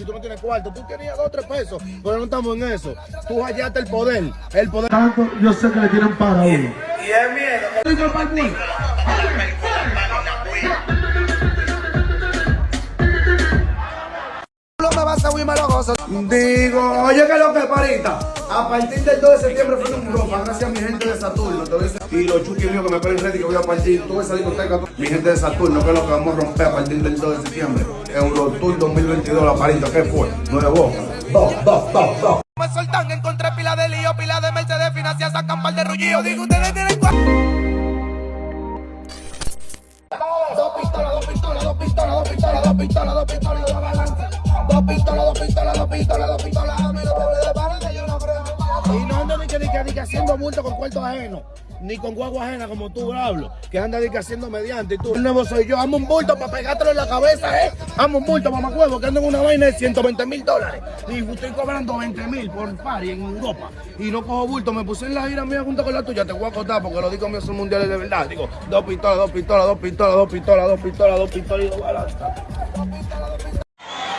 y tú no tienes cuarto. Tú tenías dos o tres pesos, pero no estamos en eso. Tú hallaste el poder. El poder. Tanto, yo sé que le tienen para uno. Y es miedo. Digo, me lo gozo. Oye, que lo que parita. A partir del 2 de septiembre fue un ropa, gracias a mi gente de Saturno. te voy a decir. Y los chuquis míos que me ponen ready que voy a partir toda esa discoteca. Mi gente de Saturno, que es lo que vamos a romper a partir del 2 de septiembre. Eurotour 2022, la parita, ¿qué fue? Nuevo. Dos, dos, dos, dos. Me soltan, encontré pila de lío, pila de Mercedes, financia, sacan par de rullillo. Digo, ustedes tienen cua- Dos pistolas, dos pistolas, dos pistolas, dos pistolas, dos pistolas, pistolas, dos pistolas, dos pistolas, amigo, doble de balance, yo no creo. Y no ando ni que, ni que, ni que haciendo multo con cuarto ajeno, ni con guagua ajena como tú, hablo, que anda ni que haciendo mediante. Y tú, el nuevo soy yo, amo un bulto para pegártelo en la cabeza, ¿eh? Amo un bulto, mamá huevo, que ando en una vaina de 120 mil dólares. Y estoy cobrando 20 mil por par y en Europa. Y no cojo bulto, me puse en la gira mía junto con la tuya, te voy a contar porque los discos míos son mundiales de verdad. Digo, dos pistolas, dos pistolas, dos pistolas, dos pistolas, dos pistolas, dos pistolas y dos balas.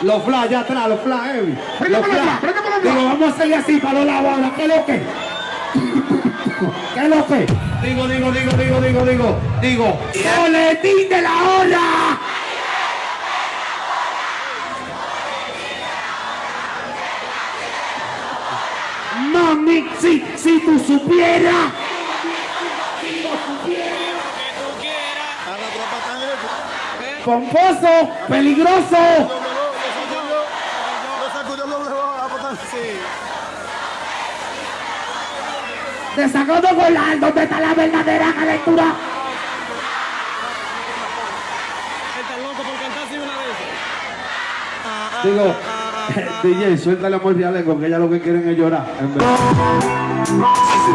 Los flash ya atrás, los flash heavy. Los flash. Digo, vamos a hacerle así para la bola. ¿Qué es lo que? ¿Qué es lo que? Digo, digo, digo, digo, digo, digo, digo. ¡Boletín de la hora! Mami, si, si tú supieras. Pomposo, peligroso. Desagodo volar, ¿dónde está la verdadera calentura? Digo, DJ, suéltale amor de Alengo, que ella lo que quieren es llorar. En verdad.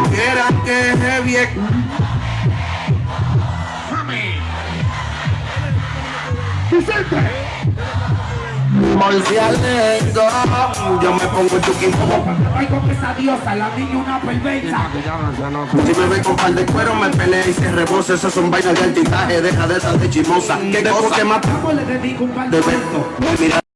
Supieran que es bien. Morcialengo, yo me pongo en tu quinto. Ay, con esa diosa, la niña una perversa. Si me ve con par de cuero, me pelea y se rebose. Esas son vainas de altitaje, deja de estar de chimosa. ¿Qué cosa que mata? ¿Cómo le dedico un par De de